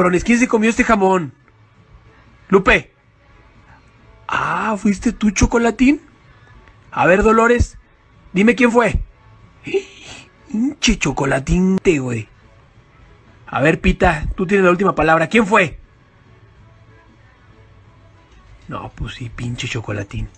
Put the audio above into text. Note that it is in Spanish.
cabrones, ¿quién se comió este jamón? Lupe. Ah, ¿fuiste tú, Chocolatín? A ver, Dolores, dime quién fue. Hinche chocolatín, güey. A ver, Pita, tú tienes la última palabra. ¿Quién fue? No, pues sí, pinche chocolatín.